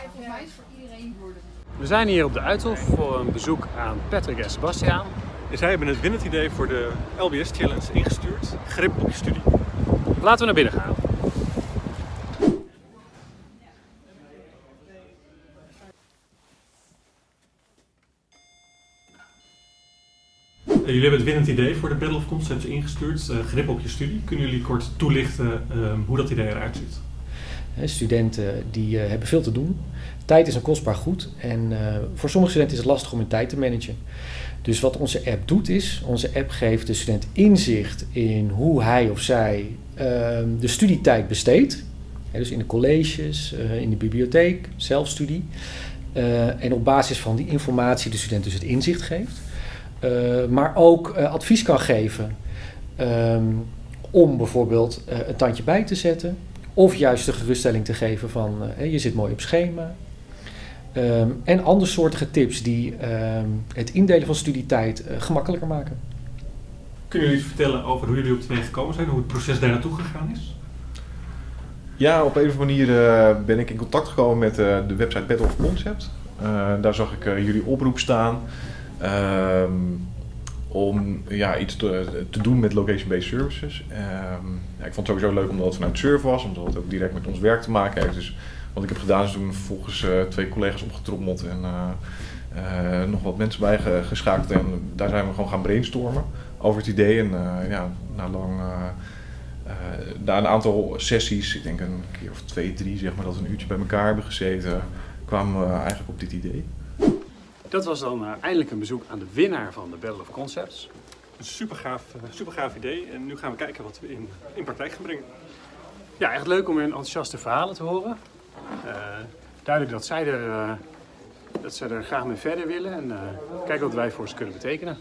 volgens mij is het voor iedereen worden. We zijn hier op de Uithof voor een bezoek aan Patrick en Sebastiaan. En zij hebben het winnend idee voor de LBS Challenge ingestuurd. Grip op je studie. Laten we naar binnen gaan. Eh, jullie hebben het winnend idee voor de Battle of Concepts ingestuurd. eh, grip op je studie. Kunnen jullie kort toelichten ehm, hoe dat idee eruit ziet? Studenten die eh, hebben veel te doen. Tijd is een kostbaar goed en eh, voor sommige studenten is het lastig om hun tijd te managen. Dus wat onze app doet is, onze app geeft de student inzicht in hoe hij of zij ehm, de studietijd besteedt. Dus in de colleges, eh, in de bibliotheek, zelfstudie. En op basis van die informatie de student dus het inzicht geeft. Maar ook advies kan geven ehm, om bijvoorbeeld een tandje bij te zetten. Of juist de geruststelling te geven van eh, hè, je zit mooi op schema. Ehm, en andersoortige tips die ehm, het indelen van studietijd eh, gemakkelijker maken. Kunnen jullie iets vertellen over hoe jullie op het gekomen zijn? Hoe het proces daar naartoe gegaan is? Ja, op een of andere manier eh, ben ik in contact gekomen met eh, de website Battle of Concept. Eh, daar zag ik eh, jullie oproep staan ehm, om ja, iets te, doen met location-based services. Ehm, ja, ik vond het sowieso leuk omdat het vanuit Surf was, omdat het ook direct met ons werk te maken heeft. Dus wat ik heb gedaan is toen volgens eh, twee collega's opgetrommeld en eh, eh, nog wat mensen bij ge- geschakeld. En daar zijn we gewoon gaan brainstormen over het idee. En ja, na lang... na een aantal sessies, ik denk een keer of twee, drie, zeg maar, dat we een uurtje bij elkaar hebben gezeten, kwamen we eigenlijk op dit idee. Dat was dan eh, eindelijk een bezoek aan de winnaar van de Battle of Concepts. Een super gaaf, super gaaf idee. En nu gaan we kijken wat we in, in praktijk gaan brengen. Ja, echt leuk om hun enthousiaste verhalen te horen. Eh, duidelijk dat zij, er, eh, dat zij er graag mee verder willen en eh, kijken wat wij voor ze kunnen betekenen.